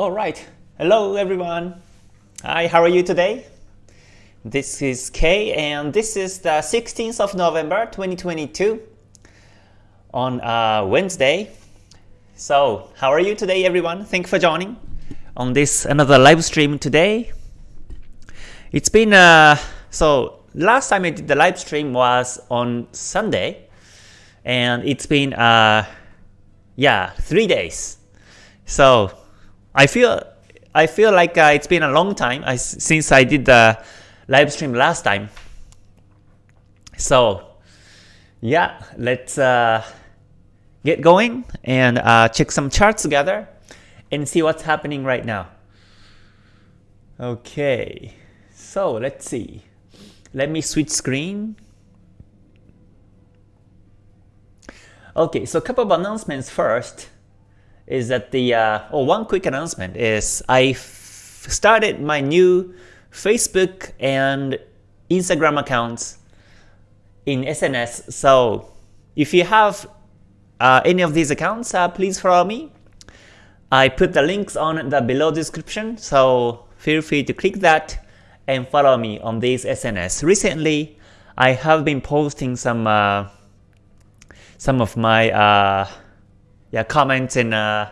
All right. Hello, everyone. Hi, how are you today? This is Kay, and this is the 16th of November, 2022 on uh, Wednesday. So, how are you today, everyone? Thank you for joining on this another live stream today. It's been uh, so last time I did the live stream was on Sunday, and it's been uh, yeah three days. So I feel I feel like uh, it's been a long time I, since I did the live stream last time. So yeah, let's uh, get going and uh, check some charts together and see what's happening right now. Okay, so let's see. Let me switch screen. Okay, so a couple of announcements first is that the uh, oh one quick announcement is I started my new Facebook and Instagram accounts in SNS. So if you have uh, any of these accounts, uh, please follow me. I put the links on the below description, so feel free to click that and follow me on these SNS. Recently, I have been posting some uh, some of my uh, yeah comments in uh,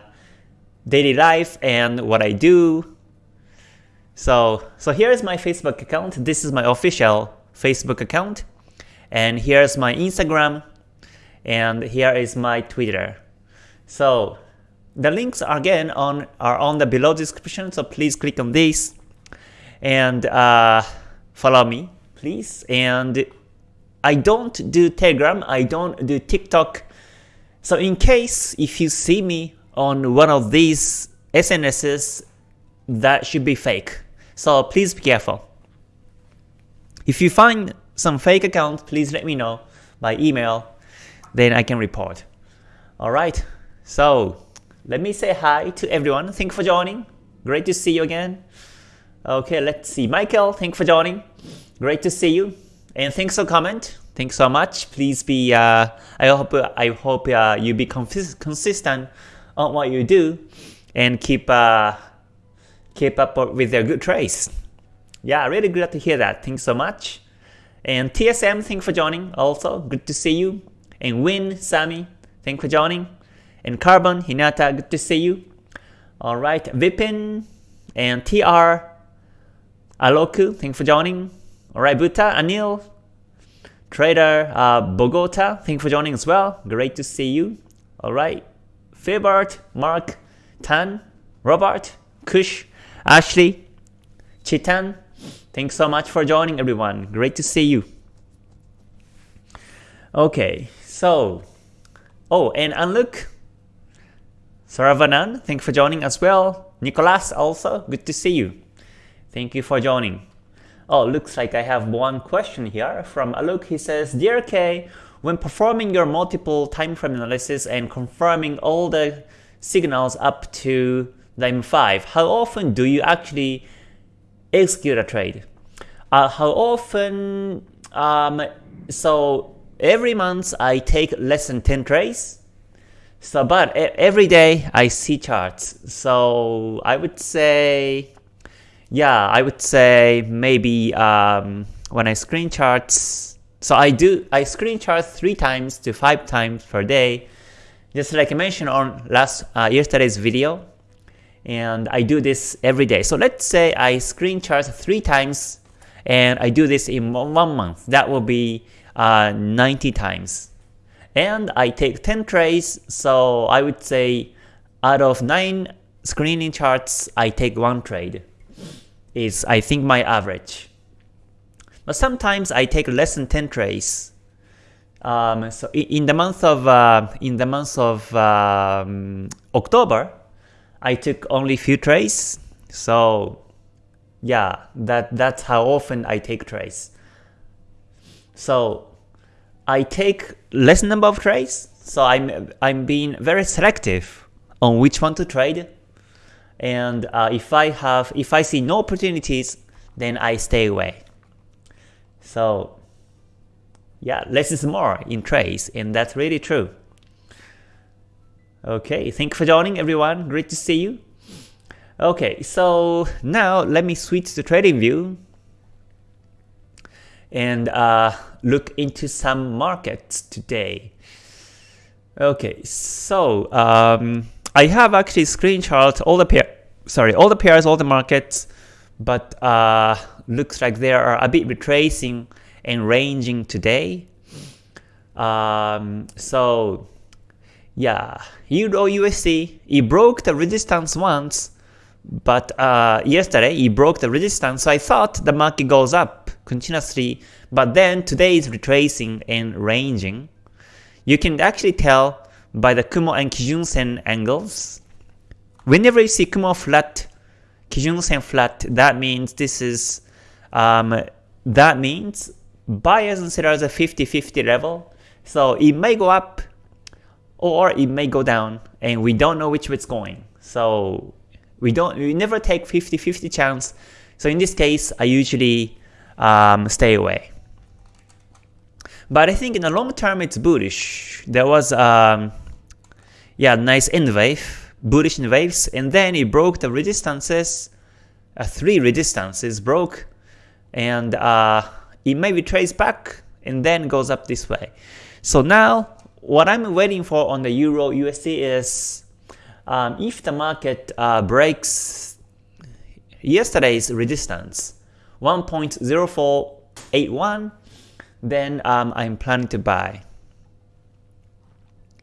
daily life and what I do. So so here's my Facebook account. This is my official Facebook account, and here's my Instagram, and here is my Twitter. So the links are again on are on the below description. So please click on this and uh, follow me, please. And I don't do Telegram. I don't do TikTok so in case if you see me on one of these SNSs, that should be fake. So please be careful. If you find some fake account, please let me know by email, then I can report. Alright, so let me say hi to everyone. Thank you for joining. Great to see you again. Okay, let's see. Michael, thank you for joining. Great to see you. And thanks for comment. Thanks so much. Please be. Uh, I hope. I hope uh, you be consistent on what you do, and keep uh, keep up with your good trades. Yeah, really glad to hear that. Thanks so much. And TSM, thanks for joining. Also, good to see you. And Win, Sami, thanks for joining. And Carbon, Hinata, good to see you. All right, Vipin and TR, Aloku, thanks for joining. All right, Buta, Anil, Trader uh, Bogota, thank you for joining as well. Great to see you. All right. Filbert, Mark, Tan, Robert, Kush, Ashley, Chitan, thanks so much for joining everyone. Great to see you. Okay, so, oh, and Unlook, Saravanan, thank you for joining as well. Nicolas also, good to see you. Thank you for joining. Oh, looks like I have one question here from Alok. He says, Dear K, when performing your multiple time frame analysis and confirming all the signals up to the M5, how often do you actually execute a trade? Uh, how often? Um, so every month I take less than 10 trades. So, but every day I see charts. So I would say yeah, I would say maybe um, when I screen charts, so I do I screen chart three times to five times per day, just like I mentioned on last uh, yesterday's video, and I do this every day. So let's say I screen chart three times, and I do this in one month. That will be uh, 90 times, and I take 10 trades. So I would say out of nine screening charts, I take one trade is I think my average. But sometimes I take less than 10 trades. Um, so in the month of uh, in the month of um, October, I took only few trades. So yeah, that that's how often I take trades. So I take less number of trades. So I'm I'm being very selective on which one to trade and uh, if I have if I see no opportunities, then I stay away. So yeah, less is more in trades, and that's really true. Okay, thank you for joining everyone. Great to see you. Okay, so now let me switch to trading view and uh, look into some markets today. Okay, so um, I have actually screenshot all the pair, sorry, all the pairs, all the markets, but uh, looks like they are a bit retracing and ranging today. Um, so yeah, Euro USD, it broke the resistance once, but uh, yesterday it broke the resistance, so I thought the market goes up continuously, but then today is retracing and ranging. You can actually tell by the Kumo and Kijun Sen angles. Whenever you see Kumo flat, Kijun Sen flat, that means this is, um, that means buyers and sellers are 50-50 level. So it may go up or it may go down and we don't know which way it's going. So we don't we never take 50-50 chance. So in this case, I usually um, stay away. But I think in the long term it's bullish. There was um, yeah nice N wave, bullish N waves, and then it broke the resistances. Uh, three resistances broke, and uh, it maybe trades back and then goes up this way. So now what I'm waiting for on the Euro USD is um, if the market uh, breaks yesterday's resistance 1.0481 then um, I'm planning to buy.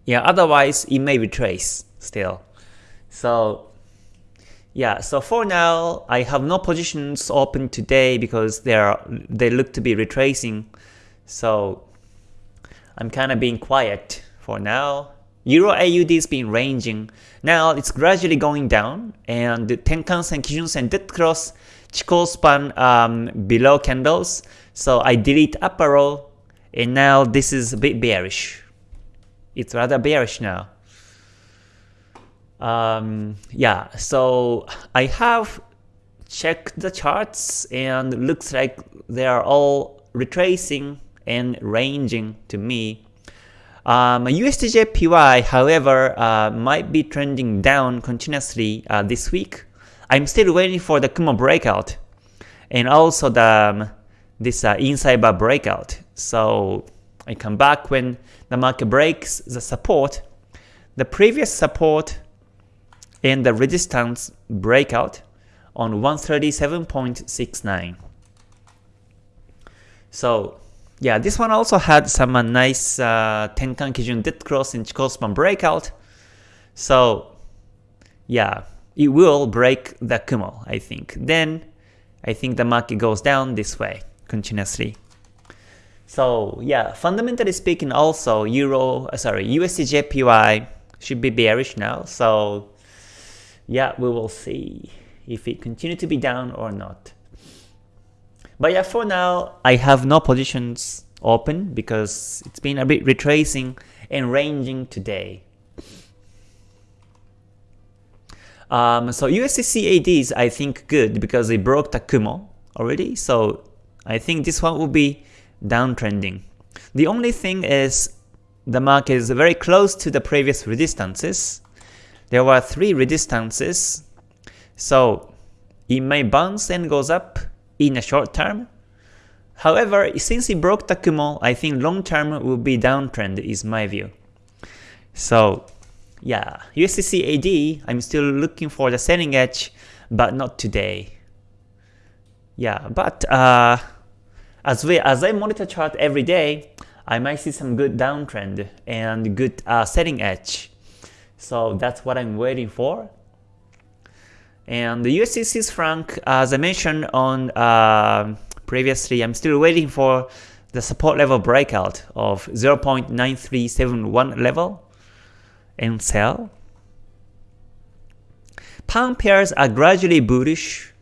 Yeah, otherwise it may retrace still. So yeah, so for now I have no positions open today because they are they look to be retracing. So I'm kind of being quiet for now. Euro AUD has been ranging. Now it's gradually going down and the Tenkan-sen, Kijun-sen dead cross Chikou span um, below candles. So I delete upper row and now this is a bit bearish. It's rather bearish now. Um, yeah, so I have checked the charts and looks like they are all retracing and ranging to me. Um, USDJPY, however, uh, might be trending down continuously uh, this week. I'm still waiting for the Kumo breakout and also the um, this uh, inside bar breakout. So I come back when the market breaks the support. The previous support and the resistance breakout on 137.69. So yeah, this one also had some uh, nice uh, Tenkan Kijun dead cross in Chikou span breakout. So yeah, it will break the Kumo, I think. Then I think the market goes down this way continuously. So yeah, fundamentally speaking also Euro, uh, sorry, USDJPY should be bearish now. So yeah, we will see if it continue to be down or not. But yeah, for now, I have no positions open because it's been a bit retracing and ranging today. Um, so USD is I think good because it broke the Kumo already. So I think this one will be downtrending. The only thing is the market is very close to the previous resistances. There were three resistances. So it may bounce and goes up in a short term. However, since it broke the Kumo, I think long term will be downtrend is my view. So yeah, USDCAD, I'm still looking for the selling edge, but not today. Yeah, but uh, as we as I monitor chart every day, I might see some good downtrend and good uh, selling edge. So that's what I'm waiting for. And the USD franc, as I mentioned on uh, previously, I'm still waiting for the support level breakout of 0.9371 level and sell. Pound pairs are gradually bullish,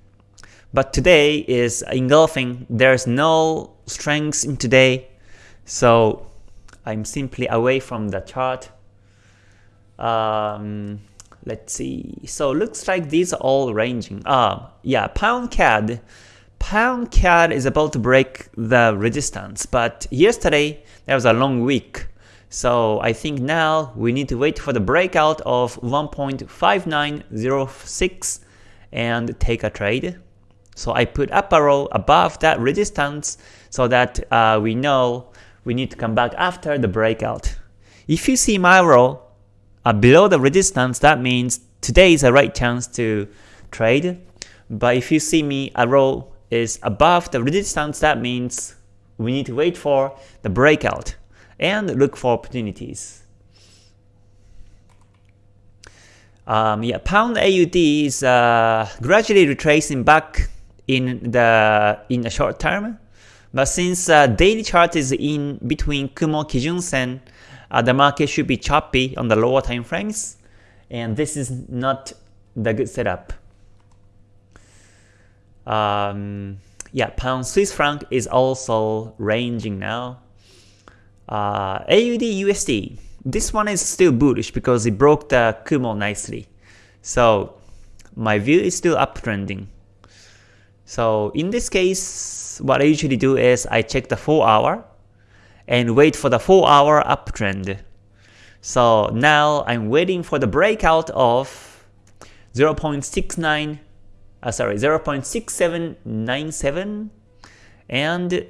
but today is engulfing. There's no strength in today, so I'm simply away from the chart. Um, let's see. So looks like these are all ranging. Ah, yeah, pound CAD. Pound CAD is about to break the resistance, but yesterday there was a long week. So I think now we need to wait for the breakout of 1.5906 and take a trade. So I put up arrow above that resistance so that uh, we know we need to come back after the breakout. If you see my arrow uh, below the resistance, that means today is a right chance to trade. But if you see me arrow is above the resistance, that means we need to wait for the breakout and look for opportunities. Um, yeah, pound AUD is uh, gradually retracing back in the in the short term, but since uh, daily chart is in between Kumo Kijun Sen, uh, the market should be choppy on the lower time frames, and this is not the good setup. Um, yeah, pound Swiss franc is also ranging now. Uh, AUD USD, this one is still bullish because it broke the Kumo nicely. So my view is still uptrending. So in this case, what I usually do is I check the 4 hour and wait for the 4 hour uptrend. So now I'm waiting for the breakout of 0.69 uh, sorry 0.6797 and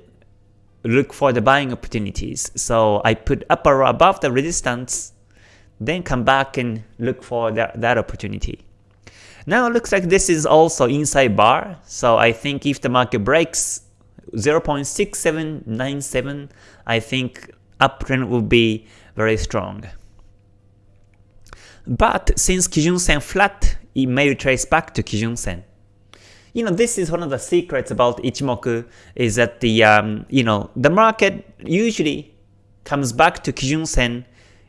look for the buying opportunities. So I put upper above the resistance, then come back and look for that, that opportunity. Now it looks like this is also inside bar, so I think if the market breaks 0.6797, I think uptrend will be very strong. But since Kijun Sen flat, it may retrace back to Kijun Sen you know, this is one of the secrets about Ichimoku is that the, um, you know, the market usually comes back to Kijun Sen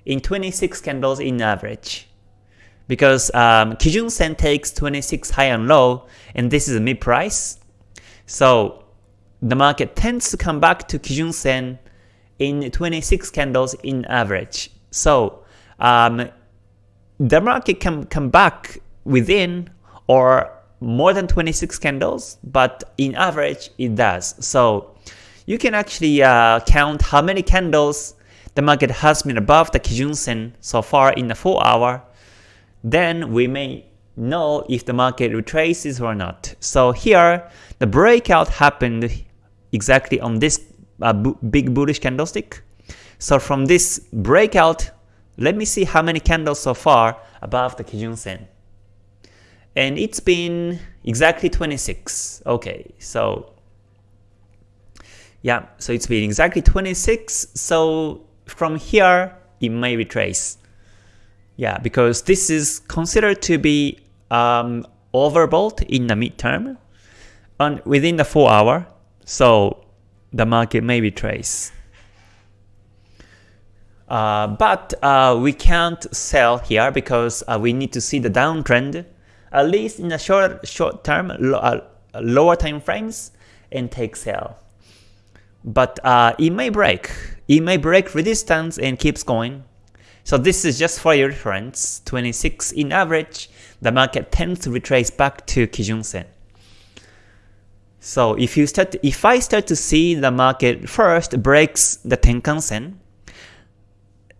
in 26 candles in average. Because um, Kijun Sen takes 26 high and low, and this is a mid price. So the market tends to come back to Kijun Sen in 26 candles in average. So um, the market can come back within or more than 26 candles, but in average it does. So you can actually uh, count how many candles the market has been above the Kijun Sen so far in the 4 hour. Then we may know if the market retraces or not. So here, the breakout happened exactly on this uh, big bullish candlestick. So from this breakout, let me see how many candles so far above the Kijun Sen and it's been exactly 26. Okay, so yeah, so it's been exactly 26. So from here, it may retrace. Yeah, because this is considered to be um, overbought in the midterm and within the 4 hour. So the market may retrace. Uh, but uh, we can't sell here because uh, we need to see the downtrend at least in the short short term, lo uh, lower time frames, and take sell. But uh, it may break. It may break resistance and keeps going. So this is just for your reference. 26 in average, the market tends to retrace back to Kijun Sen. So if you start, if I start to see the market first breaks the Tenkan Sen,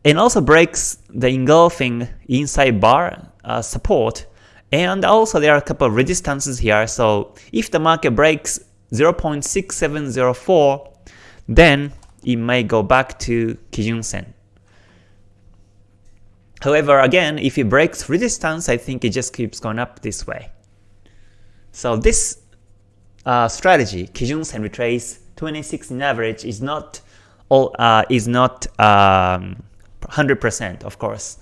and also breaks the engulfing inside bar uh, support, and also there are a couple of resistances here, so if the market breaks 0.6704, then it may go back to Kijun Sen. However, again, if it breaks resistance, I think it just keeps going up this way. So this uh, strategy, Kijun Sen retrace 26 in average, is not all uh, is not 100% um, of course,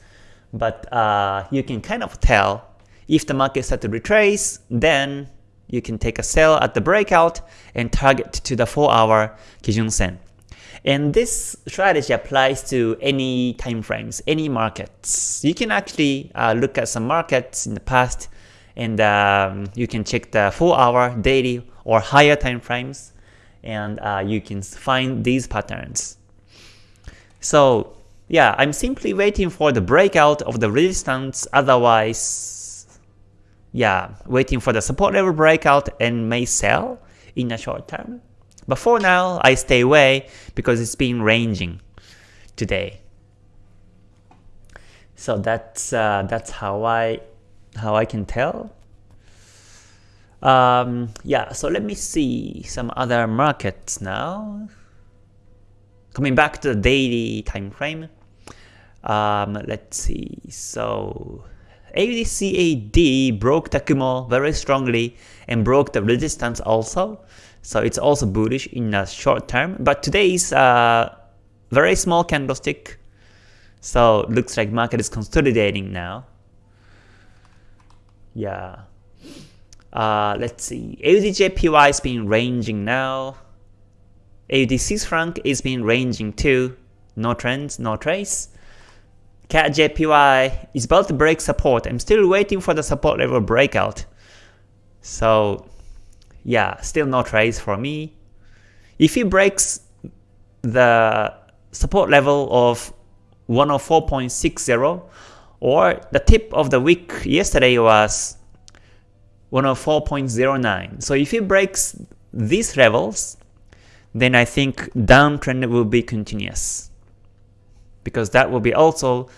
but uh, you can kind of tell if the market starts to retrace, then you can take a sell at the breakout and target to the 4 hour Kijun Sen. And this strategy applies to any time frames, any markets. You can actually uh, look at some markets in the past and um, you can check the 4 hour, daily or higher time frames and uh, you can find these patterns. So yeah, I'm simply waiting for the breakout of the resistance, otherwise yeah, waiting for the support level breakout and may sell in the short term. But for now, I stay away because it's been ranging today. So that's uh, that's how I how I can tell. Um, yeah, so let me see some other markets now. Coming back to the daily time frame. Um, let's see. So AUDCAD broke the Kumo very strongly and broke the resistance also. So it's also bullish in the short term. But today's uh, very small candlestick. So looks like market is consolidating now. Yeah. Uh, let's see. AUDJPY has been ranging now. AUD Swiss franc is been ranging too. No trends, no trace. CAD is about to break support. I'm still waiting for the support level breakout. So yeah, still no trace for me. If it breaks the support level of 104.60 or the tip of the week yesterday was 104.09. So if it breaks these levels, then I think downtrend will be continuous. Because that will be also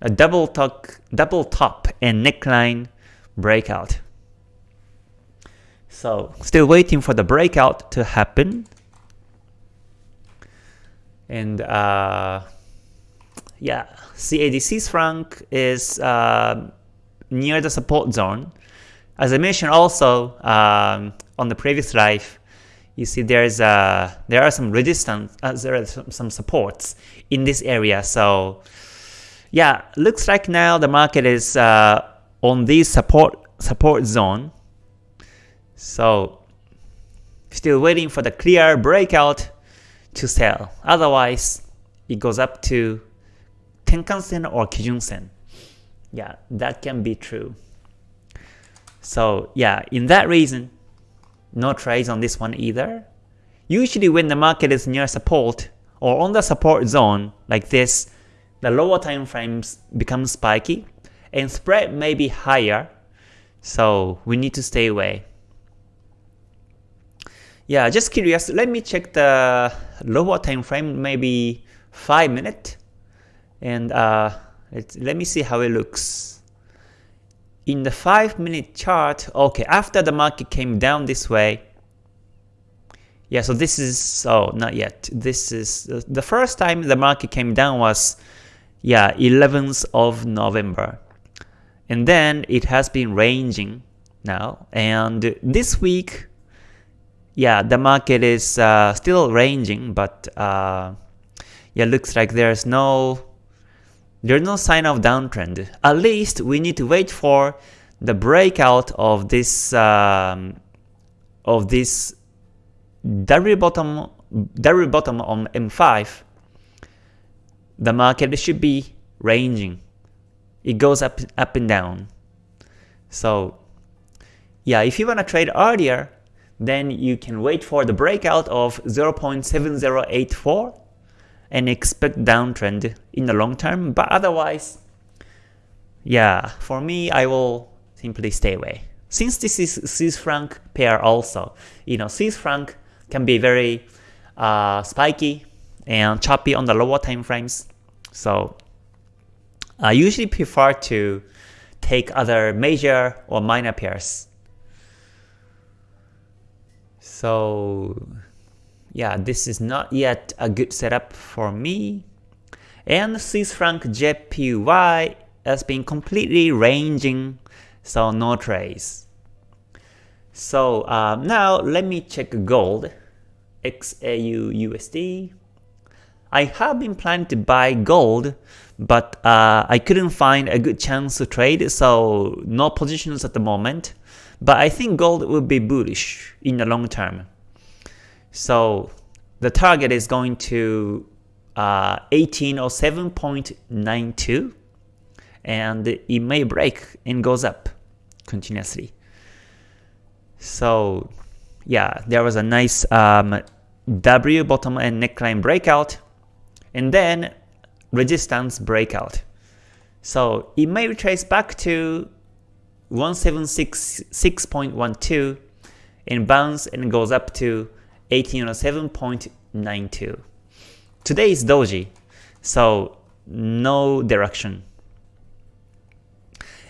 a double top, double top and neckline breakout. So still waiting for the breakout to happen. And uh, yeah, CAD Swiss franc is uh, near the support zone. As I mentioned also um, on the previous live, you see there's uh, there are some resistance, uh, there are some, some supports in this area. So yeah, looks like now the market is uh, on this support support zone. So still waiting for the clear breakout to sell. Otherwise, it goes up to Tenkan-sen or Kijun-sen. Yeah, that can be true. So yeah, in that reason, no trades on this one either. Usually when the market is near support or on the support zone like this, the lower time frames become spiky and spread may be higher, so we need to stay away. Yeah, just curious, let me check the lower time frame, maybe 5 minute, and uh, let me see how it looks in the 5 minute chart, okay, after the market came down this way, yeah, so this is, oh, not yet. This is, the first time the market came down was, yeah, 11th of November. And then it has been ranging now. And this week, yeah, the market is uh, still ranging, but uh, yeah, looks like there's no there's no sign of downtrend. At least we need to wait for the breakout of this um, of this W bottom W bottom on M5. The market should be ranging. It goes up up and down. So yeah, if you wanna trade earlier, then you can wait for the breakout of 0.7084 and expect downtrend in the long term. But otherwise, yeah, for me, I will simply stay away. Since this is Swiss franc pair also, you know, Swiss franc can be very uh, spiky and choppy on the lower time frames. So I usually prefer to take other major or minor pairs. So yeah, this is not yet a good setup for me. And Swiss franc JPY has been completely ranging, so no trace. So um, now let me check gold, XAU USD. I have been planning to buy gold, but uh, I couldn't find a good chance to trade, so no positions at the moment. But I think gold will be bullish in the long term. So the target is going to uh, 1807.92 and it may break and goes up continuously. So yeah, there was a nice um, W bottom and neckline breakout and then resistance breakout. So it may retrace back to 1766.12 and bounce and goes up to 1807.92. Today is doji, so no direction.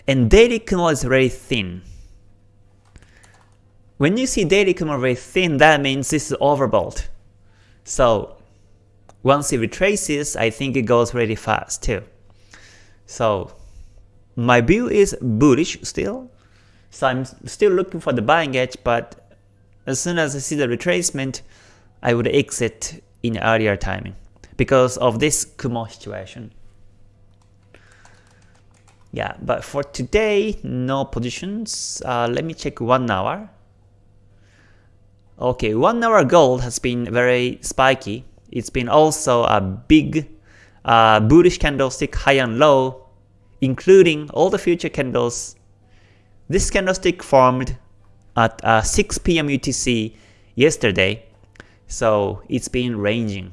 And daily Kumo is very thin. when you see daily Kumo very thin, that means this is overbought. So once it retraces, I think it goes really fast too. So my view is bullish still. So I'm still looking for the buying edge, but as soon as I see the retracement, I would exit in earlier timing because of this Kumo situation. Yeah, but for today, no positions. Uh, let me check one hour. Okay, one hour gold has been very spiky. It's been also a big uh, bullish candlestick high and low, including all the future candles. This candlestick formed at uh, 6 p.m. UTC yesterday, so it's been ranging.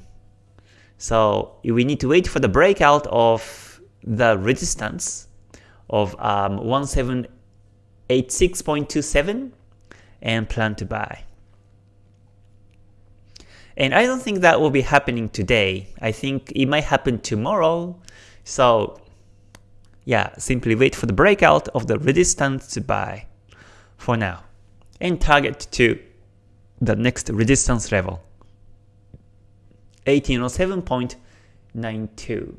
So we need to wait for the breakout of the resistance of um, 1786.27 and plan to buy. And I don't think that will be happening today. I think it might happen tomorrow. So yeah, simply wait for the breakout of the resistance to buy for now. And target to the next resistance level. 1807.92.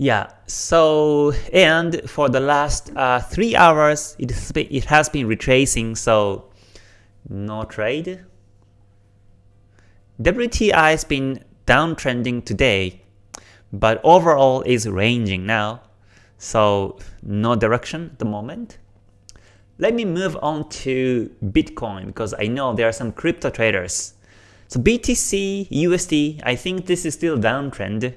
Yeah, so, and for the last uh, 3 hours, it it has been retracing, so no trade. WTI has been downtrending today, but overall is ranging now, so no direction at the moment. Let me move on to Bitcoin because I know there are some crypto traders. So BTC, USD, I think this is still downtrend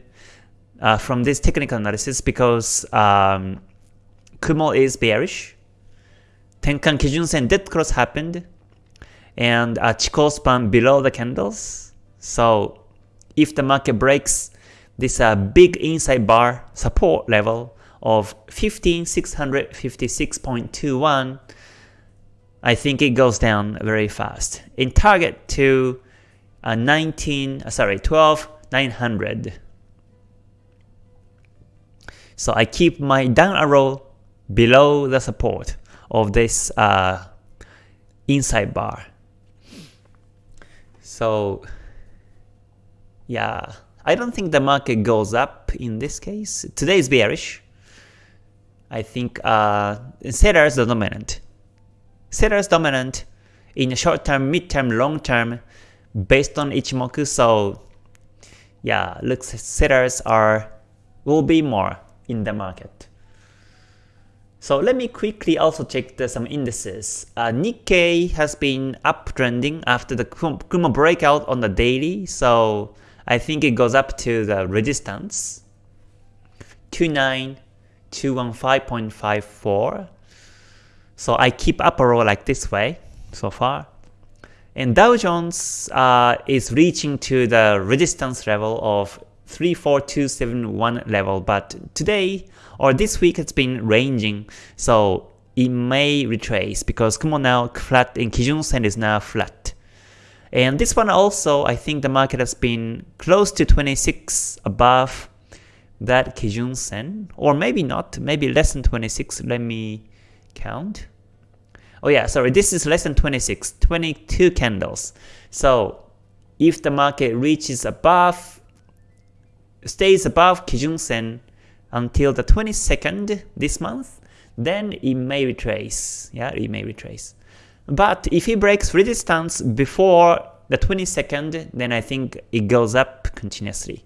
uh, from this technical analysis because um, Kumo is bearish. Tenkan Kijun Sen dead cross happened and a Chikou span below the candles. So if the market breaks this uh, big inside bar support level of 15656.21, I think it goes down very fast. In target to uh, 19, uh, sorry, 12900. So I keep my down arrow below the support of this uh, inside bar. So yeah, I don't think the market goes up in this case. Today is bearish. I think uh, sellers are dominant. Sellers dominant in short term, mid term, long term based on Ichimoku. So yeah, looks sellers are will be more in the market. So let me quickly also check the, some indices. Uh, Nikkei has been uptrending after the Kumo breakout on the daily, so I think it goes up to the resistance 29215.54. So I keep up a row like this way so far. And Dow Jones uh, is reaching to the resistance level of 34271 level, but today or this week it's been ranging, so it may retrace because Kumo now flat in Kijun Sen is now flat. And this one also, I think the market has been close to 26 above that Kijun Sen, or maybe not, maybe less than 26, let me count. Oh yeah, sorry, this is less than 26, 22 candles. So if the market reaches above stays above Kijun Sen until the 22nd this month, then it may retrace. Yeah, it may retrace. But if it breaks resistance before the 22nd, then I think it goes up continuously.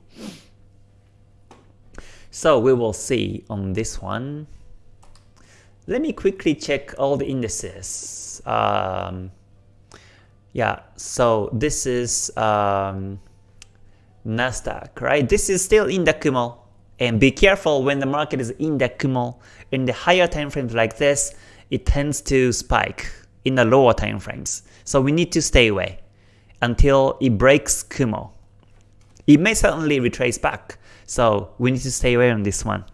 So we will see on this one. Let me quickly check all the indices. Um, yeah, so this is um, Nasdaq, right? This is still in the Kumo. And be careful when the market is in the Kumo. In the higher time frames like this, it tends to spike in the lower time frames. So we need to stay away until it breaks Kumo. It may certainly retrace back, so we need to stay away on this one.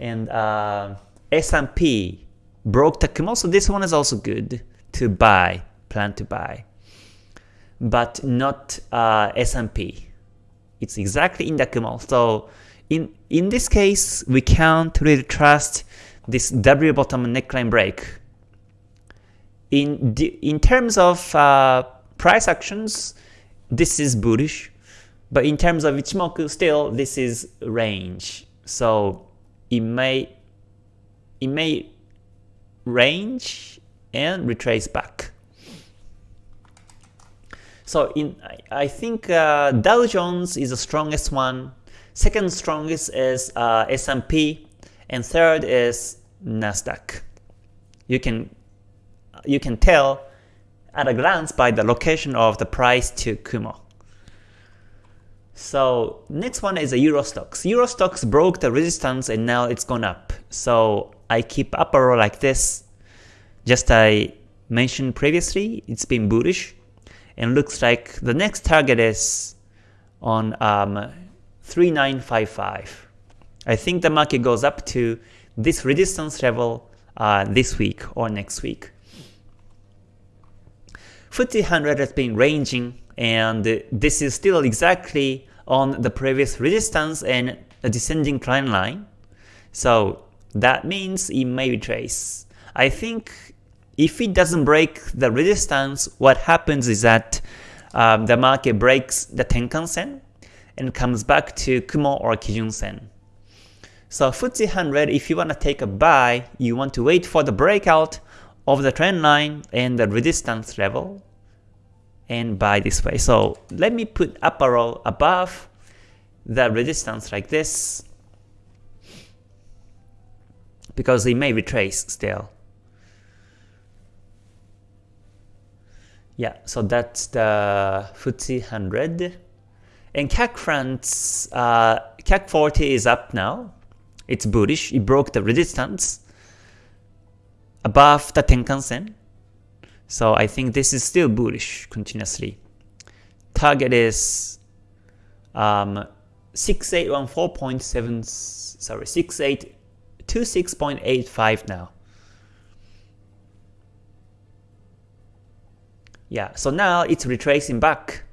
And uh, S&P broke the Kumo, so this one is also good to buy, plan to buy. But not uh, S&P. It's exactly in the Kumo. So in, in this case, we can't really trust this W bottom neckline break in in terms of uh, price actions, this is bullish, but in terms of Ichimoku, still this is range. So it may it may range and retrace back. So in I think uh, Dow Jones is the strongest one. Second strongest is uh, S&P, and third is Nasdaq. You can you can tell at a glance by the location of the price to Kumo. So next one is the Euro Stoxx. Euro Stoxx broke the resistance and now it's gone up. So I keep upper row like this. Just I mentioned previously, it's been bullish and looks like the next target is on um, 3955. I think the market goes up to this resistance level uh, this week or next week. FTSE 100 has been ranging and this is still exactly on the previous resistance and a descending trend line. So that means it may retrace. I think if it doesn't break the resistance, what happens is that um, the market breaks the Tenkan Sen and comes back to Kumo or Kijun Sen. So FTSE 100, if you want to take a buy, you want to wait for the breakout of the trend line and the resistance level and buy this way. So let me put up arrow above the resistance like this because it may retrace still. Yeah, so that's the FTSE 100. And CAC France, uh, CAC 40 is up now. It's bullish. It broke the resistance above the Tenkan Sen. So I think this is still bullish continuously. Target is um, 6814.7 sorry 6826.85 now. Yeah, so now it's retracing back.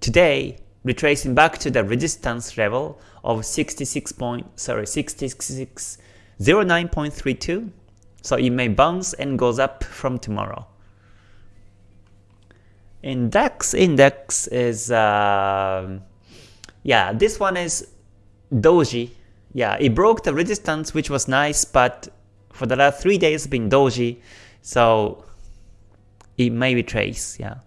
Today, retracing back to the resistance level of 66 point, sorry, 6609.32. So it may bounce and goes up from tomorrow. In DAX index is, uh, yeah, this one is doji. Yeah, it broke the resistance, which was nice, but for the last three days been doji, so it may retrace. Yeah,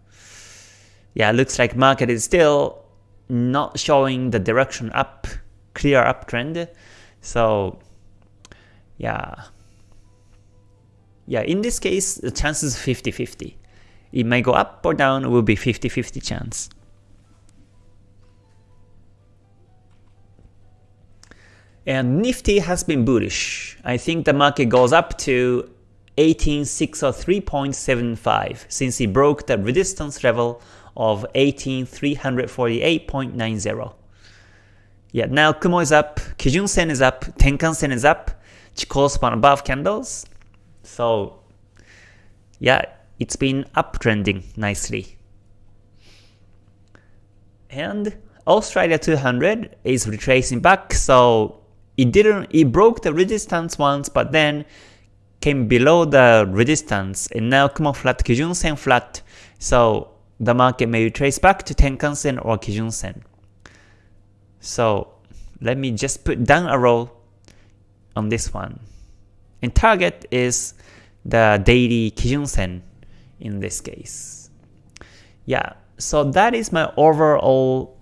yeah, looks like market is still not showing the direction up, clear uptrend. So yeah, yeah, in this case, the chances 50-50. It may go up or down, it will be 50-50 chance. And Nifty has been bullish. I think the market goes up to 18603.75 since it broke the resistance level of 18348.90. Yeah, now Kumo is up, Kijun Sen is up, Tenkan Sen is up, Chikou span above candles. So yeah, it's been uptrending nicely. And Australia 200 is retracing back, so it didn't it broke the resistance once, but then came below the resistance, and now Kumo flat, Kijun Sen flat, so the market may retrace back to Tenkan Sen or Kijun Sen. So let me just put down a row on this one. And target is the daily Kijun Sen in this case. Yeah, so that is my overall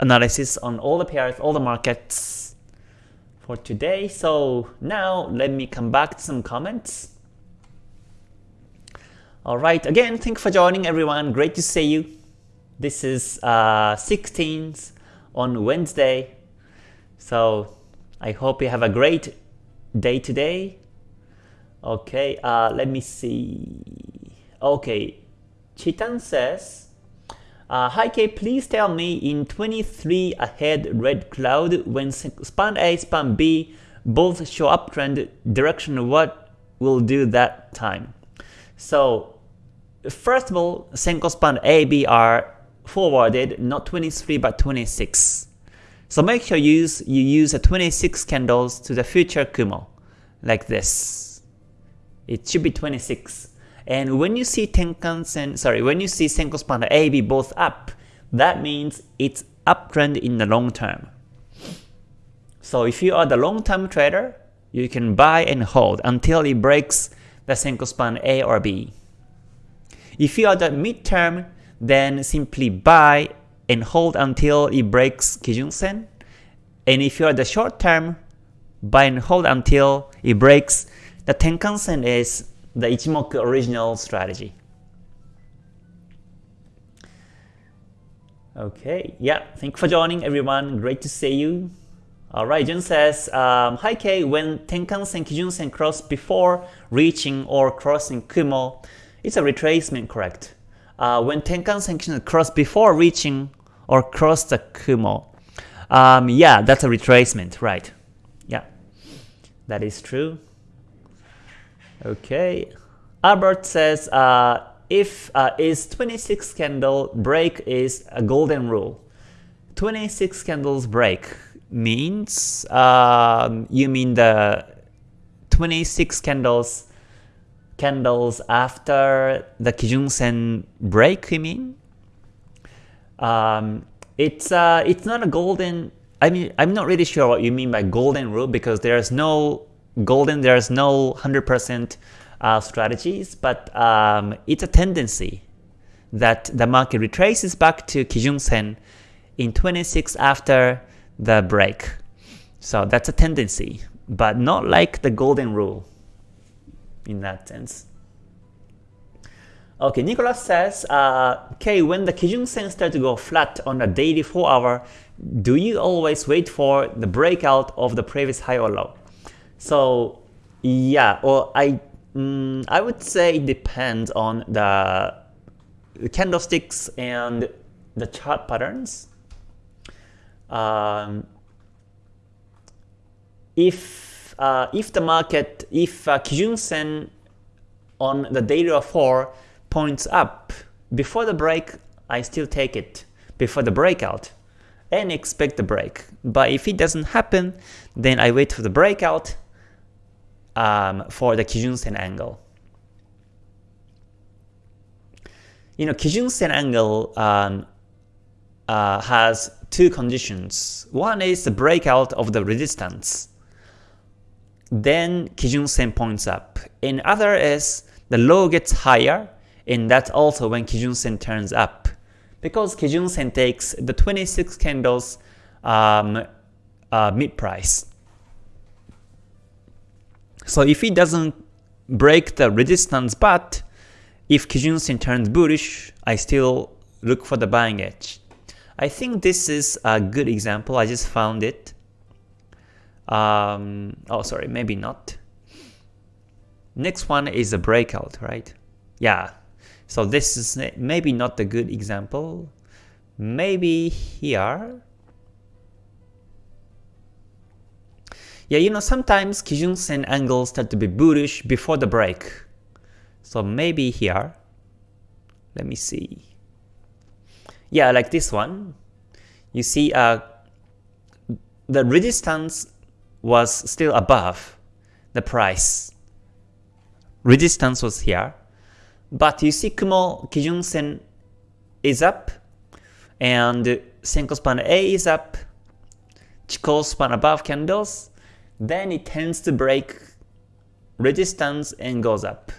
analysis on all the pairs, all the markets for today. So now let me come back to some comments. Alright, again, thank you for joining everyone. Great to see you. This is uh, 16th on Wednesday. So I hope you have a great day today. Okay, uh, let me see. Okay, Chitan says, uh, Hi K, please tell me in 23 ahead red cloud when span A, span B both show uptrend direction, what will do that time? So first of all, Senkou span A, B are forwarded, not 23 but 26. So make sure you use, you use a 26 candles to the future Kumo, like this. It should be 26. And when you see Tenkan-sen, sorry, when you see Senkou Span AB both up, that means it's uptrend in the long term. So if you are the long-term trader, you can buy and hold until it breaks the Senkou span A or B. If you are the mid-term, then simply buy and hold until it breaks Kijun Sen. And if you are the short term, buy and hold until it breaks the Tenkan Sen is the Ichimoku original strategy. Okay, yeah, thank you for joining everyone. Great to see you. Alright, Jun says, um, Hi Kei, when Tenkan-sen, Kijun-sen cross before reaching or crossing Kumo, it's a retracement, correct? Uh, when Tenkan-sen, Kijun-sen cross before reaching or cross the Kumo, um, yeah, that's a retracement, right? Yeah, that is true. Okay, Albert says, uh, if uh, is 26 candle break is a golden rule. 26 candles break means um, you mean the 26 candles candles after the Kijun Sen break you mean? Um, it's uh, it's not a golden I mean I'm not really sure what you mean by golden rule because there's no golden there's no 100% uh, strategies but um, it's a tendency that the market retraces back to Kijun Sen in 26 after the break. So that's a tendency, but not like the golden rule in that sense. Okay, Nicholas says, uh, okay, when the Kijun Sen starts to go flat on a daily 4 hour, do you always wait for the breakout of the previous high or low? So yeah, or I mm, I would say it depends on the candlesticks and the chart patterns um, if uh, if the market, if uh, Kijun Sen on the daily of 4 points up before the break, I still take it before the breakout and expect the break. But if it doesn't happen, then I wait for the breakout um, for the Kijun Sen angle. You know, Kijun Sen angle um, uh, has two conditions. One is the breakout of the resistance. Then Kijun Sen points up. In other is the low gets higher, and that's also when Kijun Sen turns up. Because Kijun Sen takes the 26 candles um, uh, mid price. So if it doesn't break the resistance, but if Kijun Sen turns bullish, I still look for the buying edge. I think this is a good example. I just found it. Um, oh, sorry, maybe not. Next one is a breakout, right? Yeah. So this is maybe not a good example. Maybe here. Yeah, you know, sometimes Kijun Sen angles start to be bullish before the break. So maybe here. Let me see yeah, like this one, you see uh, the resistance was still above the price. Resistance was here, but you see Kumo Kijun Sen is up, and Senkou span A is up, Chikou span above candles, then it tends to break resistance and goes up.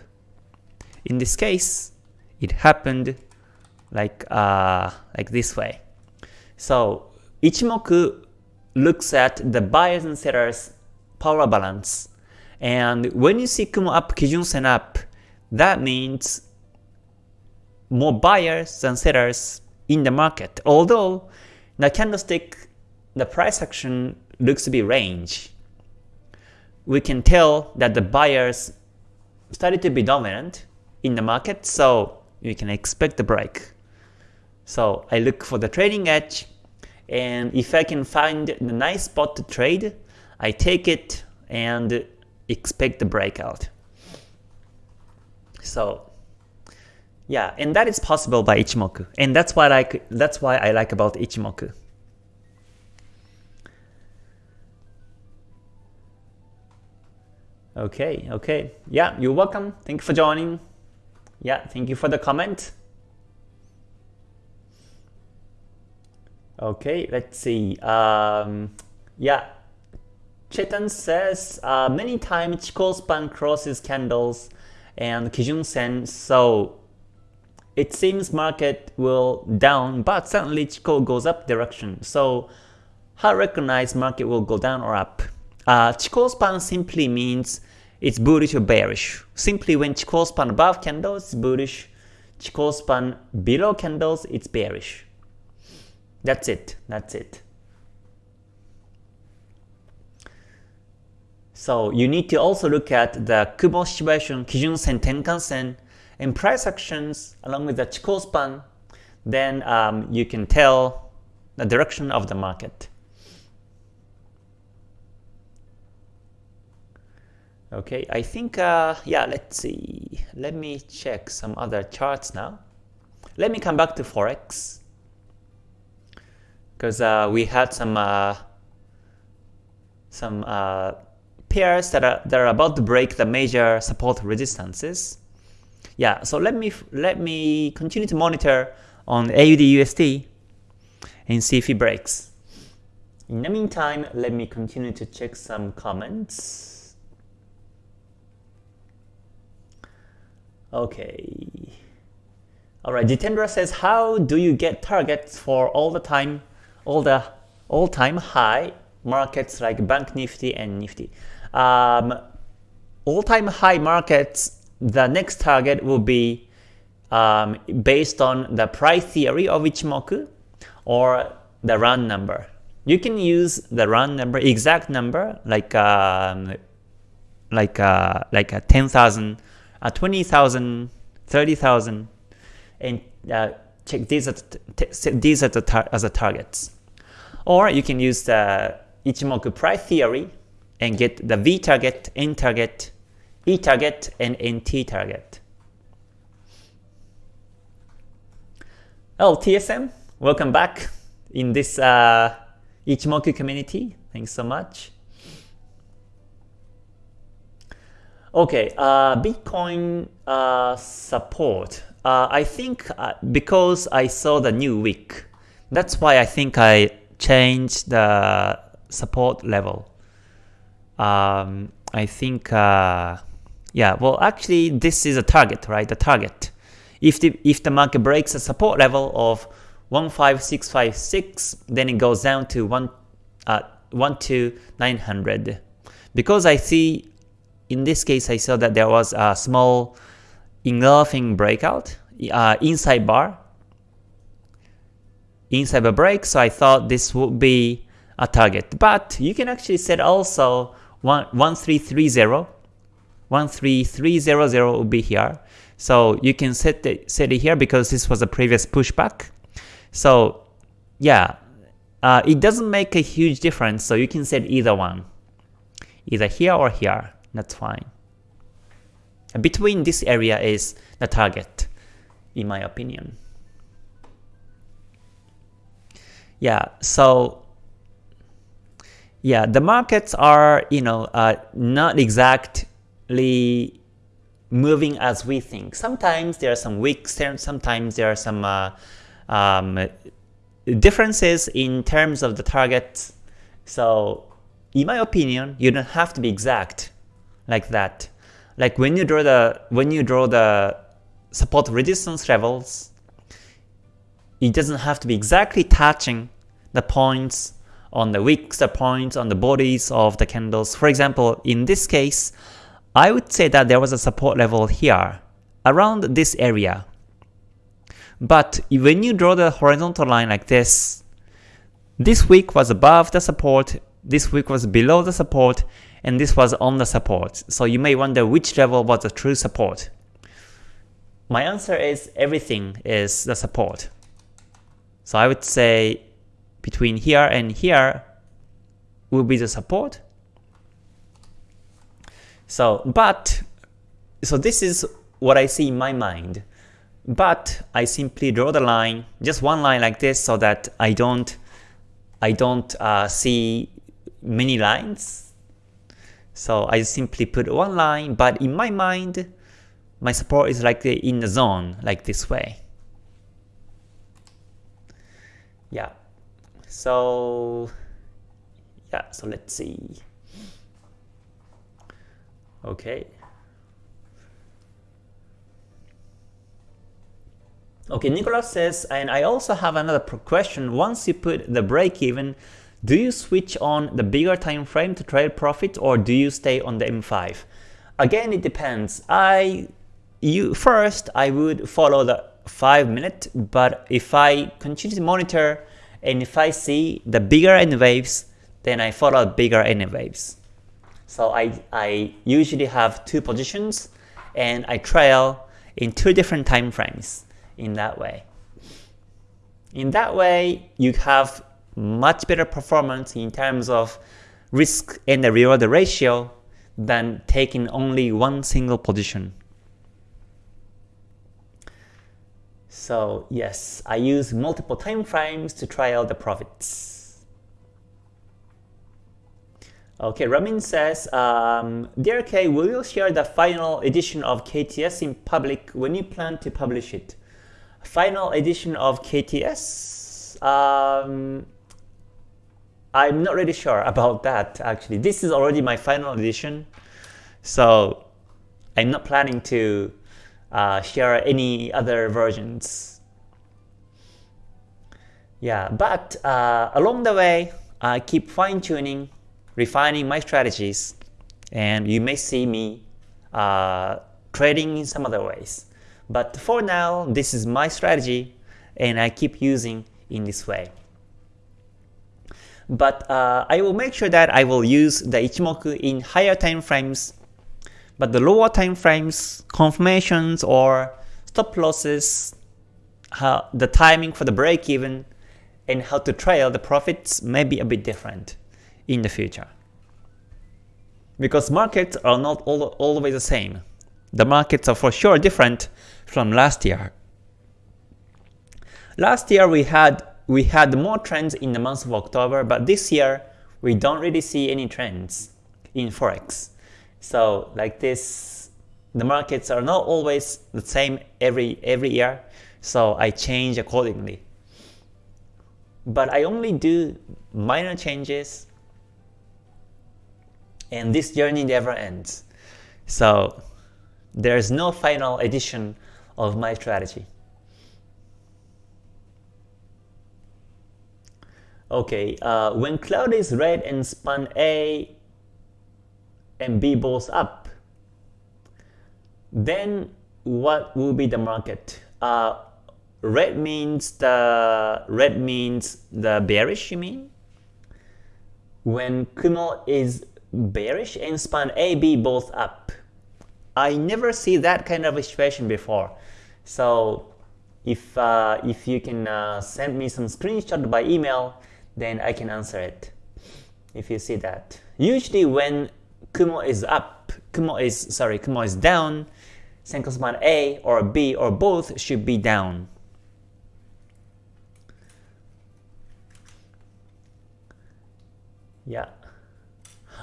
In this case, it happened like uh, like this way. So Ichimoku looks at the buyers and sellers power balance. And when you see Kumo up, Kijun Sen up, that means more buyers than sellers in the market. Although the candlestick, the price action looks to be range. We can tell that the buyers started to be dominant in the market, so we can expect the break. So I look for the trading edge and if I can find the nice spot to trade, I take it and expect the breakout. So yeah, and that is possible by Ichimoku. And that's why I like that's why I like about Ichimoku. Okay, okay. Yeah, you're welcome. Thank you for joining. Yeah, thank you for the comment. Okay, let's see. Um, yeah, Chetan says uh, many times Chikou span crosses candles and Kijun Sen, so it seems market will down, but suddenly Chikou goes up direction. So how recognize market will go down or up? Uh, Chikou span simply means it's bullish or bearish. Simply when Chikou span above candles, it's bullish. Chikou span below candles, it's bearish. That's it. That's it. So you need to also look at the Kumo situation, Kijun Sen, Tenkan Sen, and price actions along with the Chikou span. Then um, you can tell the direction of the market. Okay, I think, uh, yeah, let's see. Let me check some other charts now. Let me come back to Forex. Because uh, we had some uh, some uh, pairs that are, that are about to break the major support resistances. Yeah, so let me let me continue to monitor on AUD USD and see if it breaks. In the meantime, let me continue to check some comments. Okay. Alright, Jitendra says, how do you get targets for all the time, all the all-time high markets like Bank Nifty and Nifty? Um, all-time high markets, the next target will be um, based on the price theory of Ichimoku or the run number. You can use the run number, exact number, like um, like uh, like a 10,000, uh, 20,000, 30,000, and uh, check these these as the, as the targets. Or you can use the Ichimoku price theory and get the V target, N target, E target, and NT target. Oh, TSM, welcome back in this uh, Ichimoku community. Thanks so much. Okay, uh, Bitcoin uh, support. Uh, I think uh, because I saw the new week, that's why I think I changed the support level um, I think, uh, yeah, well actually this is a target, right? The target. If the, if the market breaks a support level of 15656, then it goes down to 1, uh, 1 to 900. Because I see, in this case I saw that there was a small engulfing breakout, uh, inside bar, inside a break, so I thought this would be a target. But you can actually set also 1330, 13300 will be here. So you can set it, set it here because this was a previous pushback. So yeah, uh, it doesn't make a huge difference, so you can set either one. Either here or here, that's fine. Between this area is the target, in my opinion. Yeah, so yeah, the markets are, you know, uh, not exactly moving as we think. Sometimes there are some weeks, sometimes there are some uh, um, differences in terms of the targets. So in my opinion, you don't have to be exact like that. Like when you draw the when you draw the support resistance levels, it doesn't have to be exactly touching the points on the wicks, the points, on the bodies of the candles. For example, in this case, I would say that there was a support level here, around this area. But when you draw the horizontal line like this, this wick was above the support, this wick was below the support, and this was on the support. So you may wonder which level was the true support. My answer is everything is the support. So I would say between here and here will be the support. So, but, so this is what I see in my mind. But I simply draw the line, just one line like this, so that I don't, I don't uh, see many lines. So I simply put one line, but in my mind, my support is like in the zone, like this way. Yeah. So yeah, so let's see. Okay. Okay, Nicholas says, and I also have another question. Once you put the break even, do you switch on the bigger time frame to trade profit or do you stay on the M5? Again, it depends. I you first I would follow the 5 minute, but if I continue to monitor and if I see the bigger N waves, then I follow bigger N waves. So I, I usually have two positions and I trail in two different time frames in that way. In that way, you have much better performance in terms of risk and the reward ratio than taking only one single position. So yes, I use multiple time frames to try out the profits. Okay, Ramin says, um, Dear Kei, will you share the final edition of KTS in public when you plan to publish it? Final edition of KTS? Um, I'm not really sure about that actually. This is already my final edition, so I'm not planning to uh, share any other versions. Yeah, but uh, along the way, I keep fine-tuning refining my strategies and you may see me uh, trading in some other ways. But for now, this is my strategy and I keep using in this way. But uh, I will make sure that I will use the Ichimoku in higher time frames, but the lower time frames, confirmations or stop losses, the timing for the break even, and how to trail the profits may be a bit different in the future. Because markets are not all, always the same. The markets are for sure different from last year. Last year we had we had more trends in the month of October, but this year we don't really see any trends in Forex. So like this, the markets are not always the same every every year, so I change accordingly. But I only do minor changes and this journey never ends. So there's no final edition of my strategy. Okay, uh, when cloud is red and span A and B both up, then what will be the market? Uh, red means the red means the bearish. You mean? When Kumo is bearish and span AB both up. I never see that kind of a situation before. So if uh, if you can uh, send me some screenshot by email, then I can answer it. If you see that, usually when Kumo is up, Kumo is sorry, Kumo is down, Senkou A or B or both should be down. Yeah.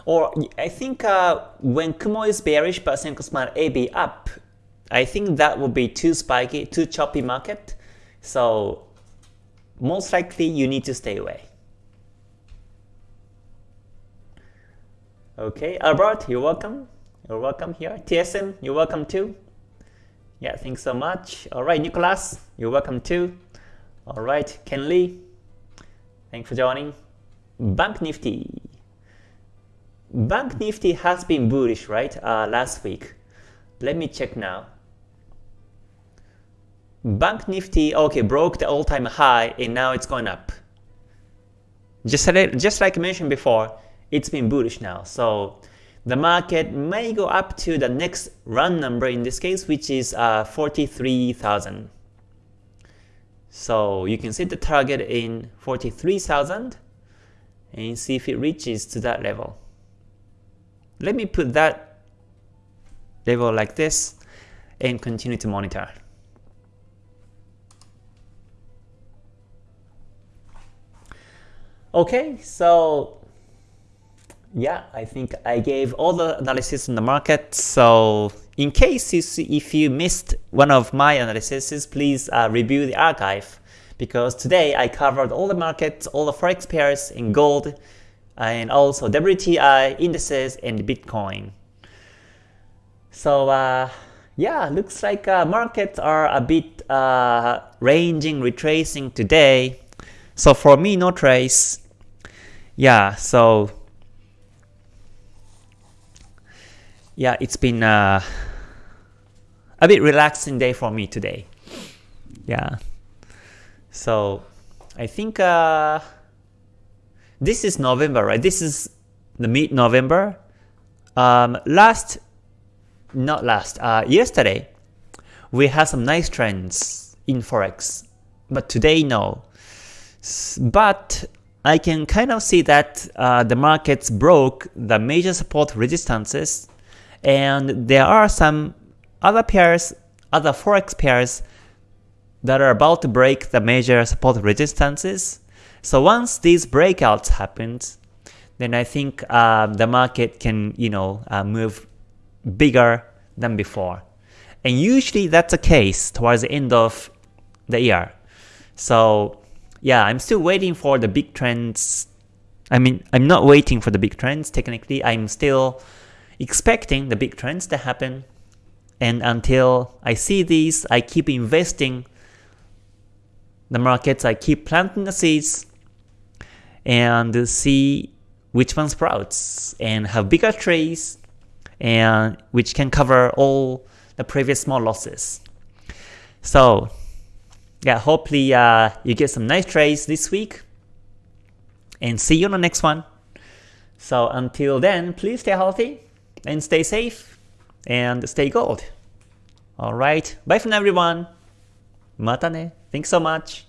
Or I think uh, when Kumo is bearish but Senkou span AB up, I think that would be too spiky, too choppy market. So most likely you need to stay away. Okay, Albert, you're welcome. You're welcome here. TSM, you're welcome too. Yeah, thanks so much. All right, Nicholas, you're welcome too. All right, Ken Lee, thanks for joining. Bank Nifty. Bank Nifty has been bullish, right, uh, last week. Let me check now. Bank Nifty, okay, broke the all-time high and now it's going up. Just, just like I mentioned before, it's been bullish now. So the market may go up to the next run number in this case, which is uh, 43,000. So you can set the target in 43,000 and see if it reaches to that level. Let me put that level like this and continue to monitor. Okay, so yeah, I think I gave all the analysis in the market, so in case if you missed one of my analyses, please uh, review the archive because today I covered all the markets, all the forex pairs in gold, and also WTI indices and Bitcoin. So uh, yeah, looks like uh, markets are a bit uh, ranging, retracing today. So for me, no trace. Yeah, so yeah, it's been uh, a bit relaxing day for me today. Yeah, so I think uh, this is November, right? This is the mid-November. Um, last, not last, uh, yesterday, we had some nice trends in Forex, but today no. But I can kind of see that uh, the markets broke the major support resistances and there are some other pairs, other forex pairs that are about to break the major support resistances. So once these breakouts happen, then I think uh, the market can you know uh, move bigger than before. And usually that's the case towards the end of the year. So yeah, I'm still waiting for the big trends. I mean, I'm not waiting for the big trends technically. I'm still expecting the big trends to happen. And until I see these, I keep investing the markets, I keep planting the seeds and see which one sprouts and have bigger trees and which can cover all the previous small losses. So yeah, hopefully uh, you get some nice trades this week and see you on the next one. So until then, please stay healthy and stay safe and stay gold. Alright, bye from everyone. Mata ne. Thanks so much.